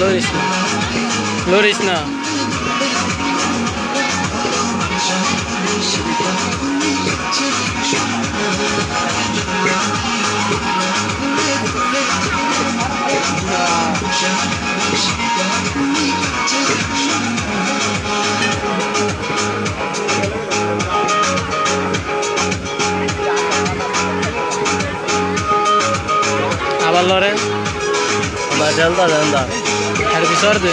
Lloris না Lloris না আবার লরে জানতা জানতা। আর পিছর দে।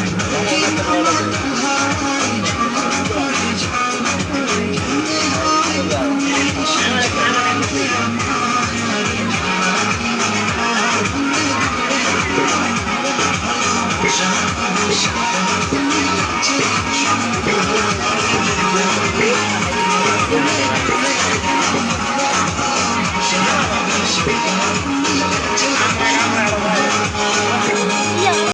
Thank you.